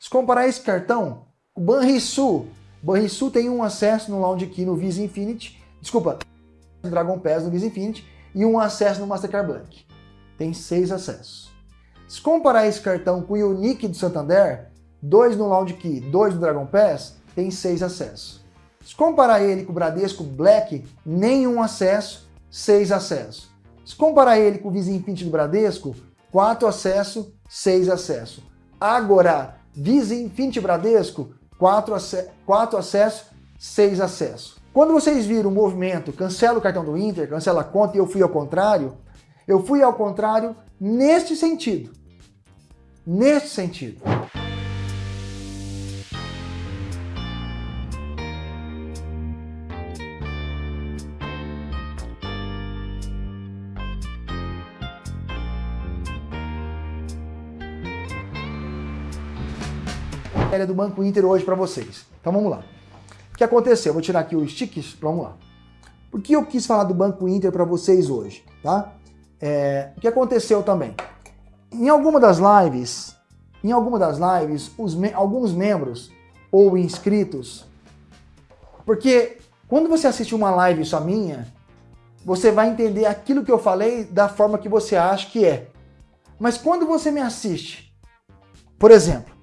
Se comparar esse cartão, o Banrisul, Banrisul tem um acesso no Lounge Key no Visa Infinity, desculpa, no Dragon Pass no Visa Infinity e um acesso no Mastercard Black. Tem seis acessos. Se comparar esse cartão com o Unique do Santander, dois no Lounge Key, dois no Dragon Pass, tem seis acessos. Se comparar ele com o Bradesco Black, nenhum acesso, seis acessos. Se comparar ele com o Visa Infinity do Bradesco, quatro acessos, seis acessos. Agora, Visa Infinity Bradesco, quatro, ac quatro acessos, seis acessos. Quando vocês viram o movimento cancela o cartão do Inter, cancela a conta e eu fui ao contrário, eu fui ao contrário neste sentido. Neste sentido. Matéria do Banco Inter hoje para vocês. Então vamos lá. O que aconteceu? Vou tirar aqui os stickers, vamos lá. Por que eu quis falar do Banco Inter para vocês hoje? Tá? É, o que aconteceu também? Em alguma das lives, em alguma das lives, me alguns membros ou inscritos, porque quando você assiste uma live só minha, você vai entender aquilo que eu falei da forma que você acha que é. Mas quando você me assiste, por exemplo,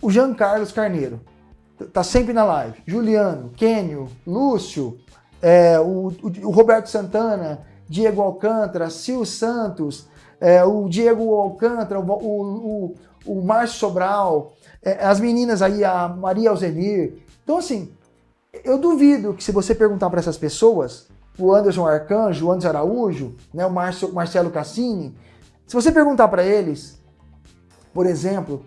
o Jean Carlos Carneiro, tá sempre na live. Juliano, Kênio, Lúcio, é, o, o, Roberto Santana, Diego Alcântara, Sil Santos, é, o Diego Alcântara, o, o, o Márcio Sobral, é, as meninas aí, a Maria Alzenir. Então, assim, eu duvido que se você perguntar para essas pessoas, o Anderson Arcanjo, o Anderson Araújo, né, o Marcio, Marcelo Cassini, se você perguntar para eles, por exemplo,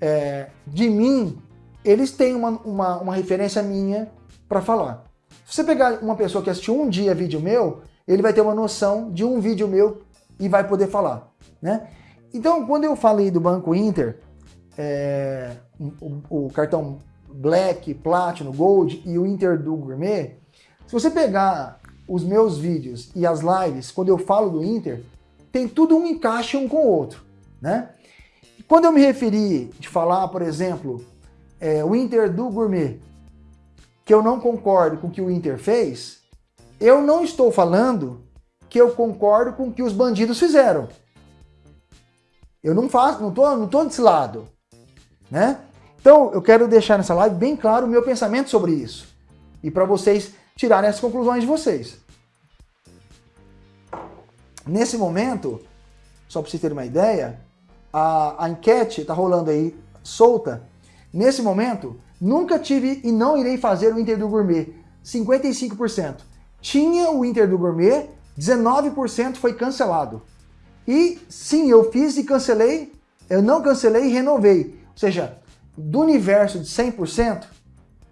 é, de mim, eles têm uma, uma, uma referência minha para falar. Se você pegar uma pessoa que assistiu um dia vídeo meu, ele vai ter uma noção de um vídeo meu e vai poder falar. Né? Então, quando eu falei do Banco Inter, é, o, o, cartão Black, Platinum, Gold e o Inter do Gourmet, se você pegar os meus vídeos e as lives, quando eu falo do Inter, tem tudo um encaixe um com o outro. Né? Quando eu me referi de falar, por exemplo, é, o Inter do Gourmet, que eu não concordo com o que o Inter fez, eu não estou falando que eu concordo com o que os bandidos fizeram. Eu não faço, não tô, não tô desse lado, né? Então, eu quero deixar nessa live bem claro o meu pensamento sobre isso. E para vocês tirarem as conclusões de vocês. Nesse momento, só para vocês terem uma ideia, a, a enquete está rolando aí solta. Nesse momento, nunca tive e não irei fazer o Inter do Gourmet. 55%. Tinha o Inter do Gourmet, 19% foi cancelado. E sim, eu fiz e cancelei, eu não cancelei e renovei. Ou seja, do universo de 100%,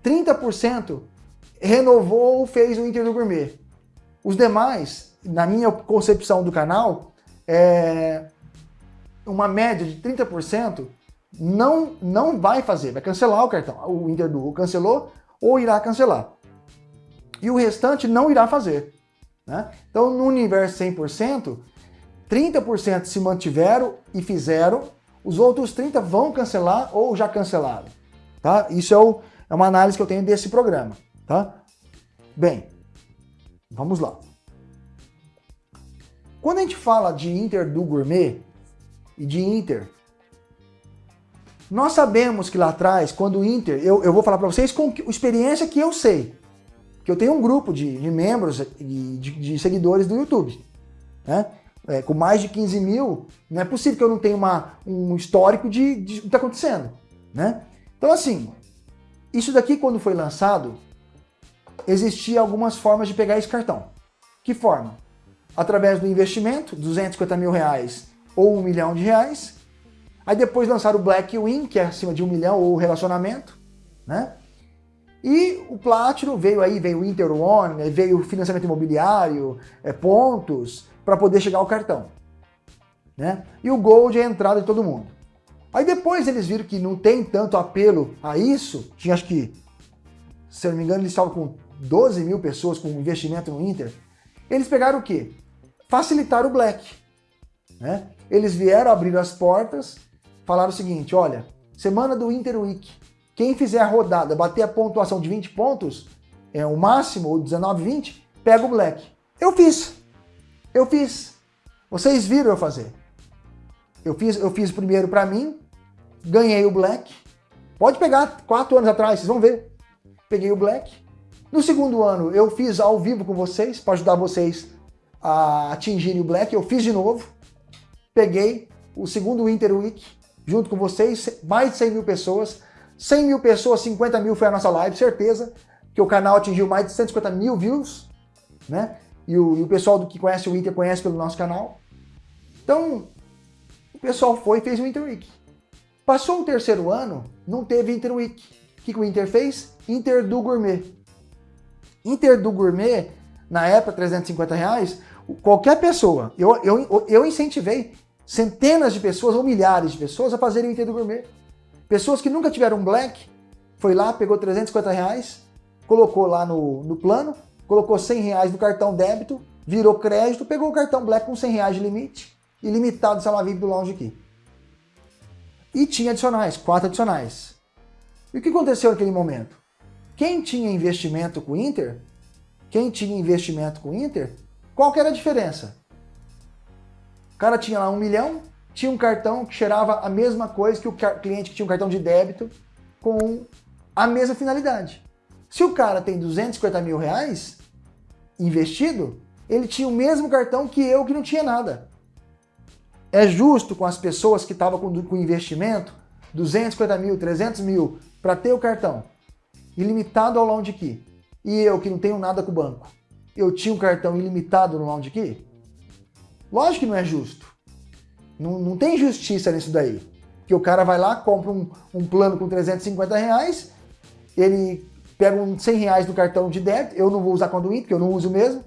30% renovou ou fez o Inter do Gourmet. Os demais, na minha concepção do canal, é, uma média de 30%, não, não vai fazer, vai cancelar o cartão. O Inter do cancelou ou irá cancelar. E o restante não irá fazer. Né? Então, no universo 100%, 30% se mantiveram e fizeram, os outros 30% vão cancelar ou já cancelaram. Tá? Isso é, o, é uma análise que eu tenho desse programa. Tá? Bem, vamos lá. Quando a gente fala de Inter do Gourmet, e de Inter. Nós sabemos que lá atrás, quando o Inter, eu, eu vou falar para vocês com experiência que eu sei, que eu tenho um grupo de, de membros e de, de, seguidores do YouTube, né? É, com mais de 15 mil, não é possível que eu não tenha uma, um histórico de, de que está acontecendo, né? Então assim, isso daqui quando foi lançado, existia algumas formas de pegar esse cartão. Que forma? Através do investimento, 250 mil reais ou um milhão de reais. Aí depois lançaram o Black Win, que é acima de um milhão, ou relacionamento, né? E o Platinum veio aí, veio o Inter One, né? veio o financiamento imobiliário, é, pontos, para poder chegar ao cartão. Né? E o Gold é a entrada de todo mundo. Aí depois eles viram que não tem tanto apelo a isso, tinha acho que, se eu não me engano, eles estavam com 12 mil pessoas com investimento no Inter. Eles pegaram o quê? Facilitar o Black. Né? Eles vieram, abriram as portas falaram o seguinte, olha, semana do Inter Week, quem fizer a rodada, bater a pontuação de 20 pontos, é o máximo, ou 19, 20, pega o Black. Eu fiz. Eu fiz. Vocês viram eu fazer. Eu fiz, eu fiz primeiro para mim, ganhei o Black. Pode pegar quatro anos atrás, vocês vão ver. Peguei o Black. No segundo ano, eu fiz ao vivo com vocês, para ajudar vocês a atingirem o Black. Eu fiz de novo. Peguei o segundo Winter Week, junto com vocês, mais de 100 mil pessoas. 100 mil pessoas, 50 mil foi a nossa live, certeza que o canal atingiu mais de 150 mil views, né? E o, e o pessoal do que conhece o Inter conhece pelo nosso canal. Então, o pessoal foi e fez o Inter Week. Passou o terceiro ano, não teve Inter Week. O que, que o Inter fez? Inter do Gourmet. Inter do Gourmet, na época, 350 reais, qualquer pessoa, eu, eu, eu incentivei centenas de pessoas ou milhares de pessoas a fazerem o Inter do Gourmet. Pessoas que nunca tiveram Black, foi lá, pegou 350 reais, colocou lá no, no plano, colocou 100 reais no cartão débito, virou crédito, pegou o cartão Black com 100 reais de limite, ilimitado de sala do Lounge aqui. E tinha adicionais, quatro adicionais. E o que aconteceu naquele momento? Quem tinha investimento com o Inter, quem tinha investimento com o Inter, qual que era a diferença? Cara tinha lá um milhão, tinha um cartão que cheirava a mesma coisa que o cliente que tinha um cartão de débito com a mesma finalidade. Se o cara tem 250 mil reais investido, ele tinha o mesmo cartão que eu que não tinha nada. É justo com as pessoas que estavam com, com investimento, 250 mil, 300 mil, para ter o cartão, ilimitado ao Lounge Key, e eu que não tenho nada com o banco, eu tinha um cartão ilimitado no Lounge Key? Lógico que não é justo. Não, não tem justiça nisso daí. Que o cara vai lá, compra um, um plano com 350 reais, ele pego uns 100 reais do cartão de débito, eu não vou usar com do Inter, porque eu não uso mesmo.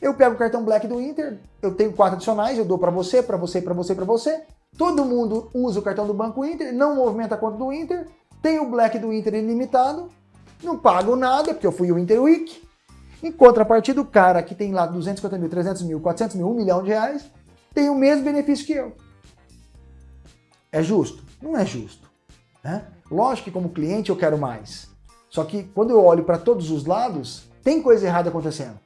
Eu pego o cartão Black do Inter, eu tenho quatro adicionais, eu dou para você, para você, para você, para você. Todo mundo usa o cartão do Banco Inter, não movimenta a conta do Inter, tem o Black do Inter ilimitado, não pago nada, porque eu fui o Inter Week. Em contrapartida, o cara que tem lá 250 mil, 300 mil, 400 mil, 1 milhão de reais, tem o mesmo benefício que eu. É justo? Não é justo. Né? Lógico que como cliente eu quero mais. Só que quando eu olho para todos os lados, tem coisa errada acontecendo.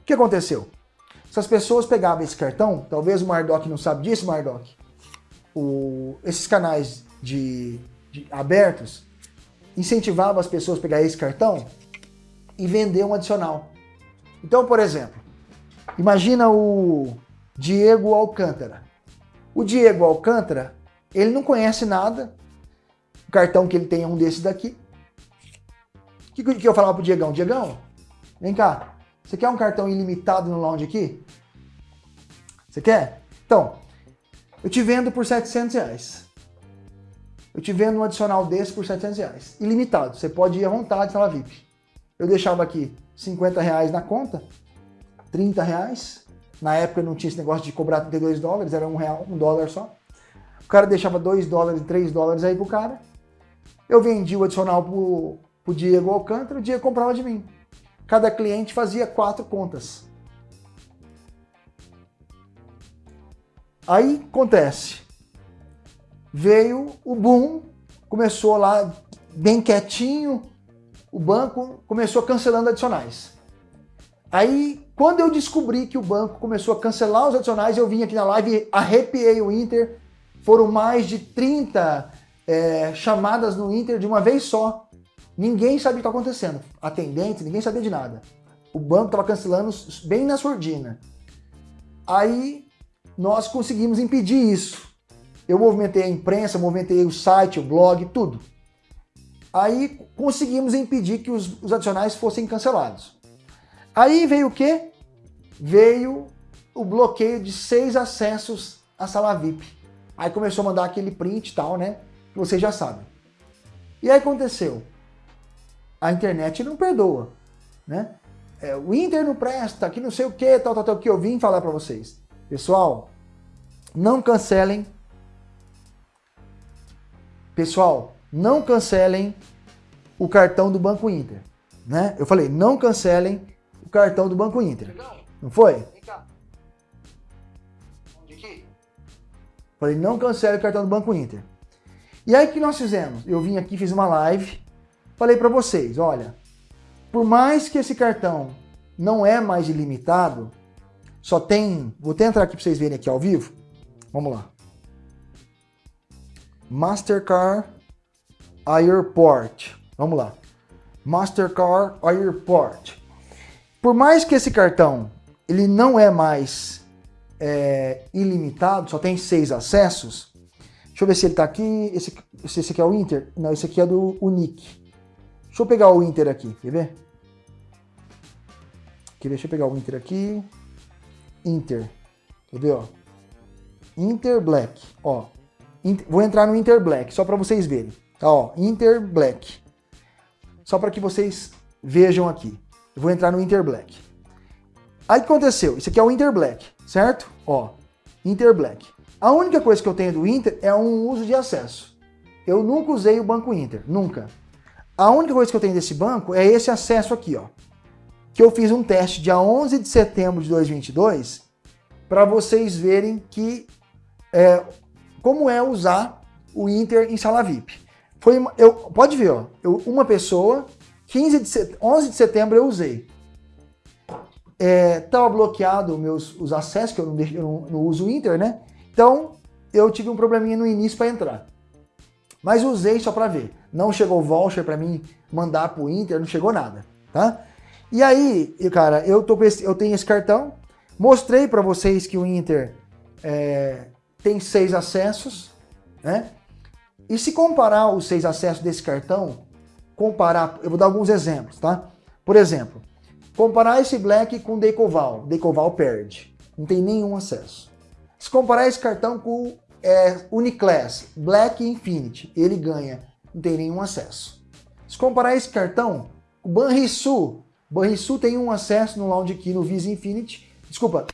O que aconteceu? Se as pessoas pegavam esse cartão, talvez o Mardoc não sabe disso, Mardoc, o, esses canais de, de abertos incentivavam as pessoas a pegar esse cartão e vender um adicional. Então, por exemplo, imagina o Diego Alcântara. O Diego Alcântara, ele não conhece nada, o cartão que ele tem é um desses daqui, o que, que eu falava pro Diegão? Diegão, vem cá, você quer um cartão ilimitado no lounge aqui? Você quer? Então, eu te vendo por 700 reais. Eu te vendo um adicional desse por 700 reais. Ilimitado, você pode ir à vontade na VIP. Eu deixava aqui 50 reais na conta, 30 reais. Na época não tinha esse negócio de cobrar 32 dólares, era um real, um dólar só. O cara deixava 2 dólares, 3 dólares aí pro cara. Eu vendi o adicional por o Diego Alcântara, o Diego comprava de mim. Cada cliente fazia quatro contas. Aí acontece, veio o boom, começou lá bem quietinho, o banco começou cancelando adicionais. Aí, quando eu descobri que o banco começou a cancelar os adicionais, eu vim aqui na live, arrepiei o Inter, foram mais de 30 é, chamadas no Inter de uma vez só, Ninguém sabia o que estava acontecendo. Atendente, ninguém sabia de nada. O banco estava cancelando bem na surdina. Aí nós conseguimos impedir isso. Eu movimentei a imprensa, movimentei o site, o blog, tudo. Aí conseguimos impedir que os, os adicionais fossem cancelados. Aí veio o quê? Veio o bloqueio de seis acessos à sala VIP. Aí começou a mandar aquele print e tal, né? Que vocês já sabem. E aí aconteceu a internet não perdoa, né? É, o Inter não presta, que não sei o que, tal, tal, tal, que eu vim falar para vocês. Pessoal, não cancelem. Pessoal, não cancelem o cartão do Banco Inter, né? Eu falei, não cancelem o cartão do Banco Inter. Não foi? Vem cá. Falei, não cancele o cartão do Banco Inter. E aí o que nós fizemos? Eu vim aqui, fiz uma live, falei para vocês, olha, por mais que esse cartão não é mais ilimitado, só tem, vou até entrar aqui para vocês verem aqui ao vivo, vamos lá. Mastercard Airport, vamos lá. Mastercard Airport. Por mais que esse cartão ele não é mais é, ilimitado, só tem seis acessos. Deixa eu ver se ele está aqui. Esse, esse aqui é o Inter? Não, esse aqui é do Unique. Deixa eu pegar o Inter aqui, quer ver? Quer ver? Deixa eu pegar o Inter aqui. Inter. Quer ver, ó? Inter Black, ó. Inter, vou entrar no Inter Black, só para vocês verem. Tá, ó, Inter Black. Só para que vocês vejam aqui. Eu vou entrar no Inter Black. Aí o que aconteceu? Isso aqui é o Inter Black, certo? Ó, Inter Black. A única coisa que eu tenho do Inter é um uso de acesso. Eu nunca usei o Banco Inter, nunca. A única coisa que eu tenho desse banco é esse acesso aqui, ó. Que eu fiz um teste dia 11 de setembro de 2022 para vocês verem que é, como é usar o Inter em sala VIP. Foi, eu, pode ver, ó, eu, uma pessoa 15 de set... 11 de setembro eu usei. Estava é, bloqueado meus, os acessos, que eu não, eu não, não uso o Inter, né? Então, eu tive um probleminha no início para entrar. Mas usei só para ver. Não chegou voucher para mim mandar para o Inter, não chegou nada, tá? E aí, cara, eu, tô eu tenho esse cartão, mostrei para vocês que o Inter é, tem seis acessos, né? E se comparar os seis acessos desse cartão comparar, eu vou dar alguns exemplos, tá? Por exemplo, comparar esse Black com Decoval, Decoval perde, não tem nenhum acesso. Se comparar esse cartão com é, Uniclass, Black Infinity, ele ganha, não tem nenhum acesso. Se comparar esse cartão com Banrisul, Banrisul tem um acesso no Lounge Key no Visa Infinity, desculpa,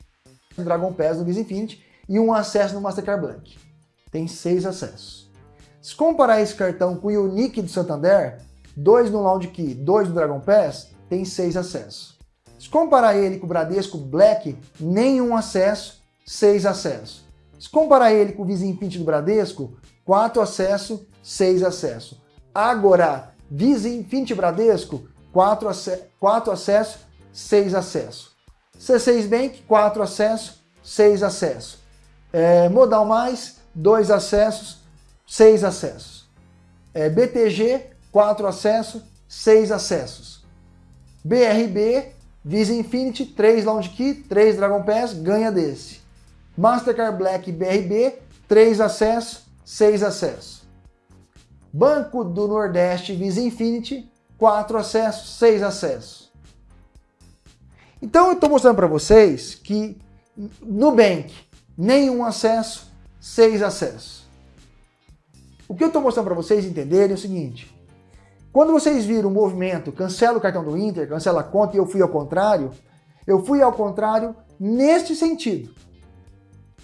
no Dragon Pass no Visa Infinity, e um acesso no Mastercard Black. Tem seis acessos. Se comparar esse cartão com o Unique do Santander, dois no Lounge Key, dois no Dragon Pass, tem seis acessos. Se comparar ele com o Bradesco Black, nenhum acesso, seis acessos. Se comparar ele com o Visa Infinity do Bradesco, quatro acessos, seis acessos. Agora, Visa Infinity Bradesco, quatro, ac quatro acessos, seis acessos. C6 Bank, quatro acessos, seis acessos. É, Modal Mais, dois acessos, seis acessos. É, BTG, 4 acessos, 6 acessos. BRB, Visa Infinity, 3 Launch Key, 3 Dragon Pass, ganha desse. Mastercard Black BRB, 3 acessos, 6 acessos. Banco do Nordeste Visa Infinity, 4 acessos, 6 acessos. Então eu estou mostrando para vocês que Nubank, nenhum acesso, 6 acessos. O que eu estou mostrando para vocês entenderem é o seguinte, quando vocês viram o movimento, cancela o cartão do Inter, cancela a conta e eu fui ao contrário, eu fui ao contrário neste sentido.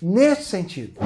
Neste sentido.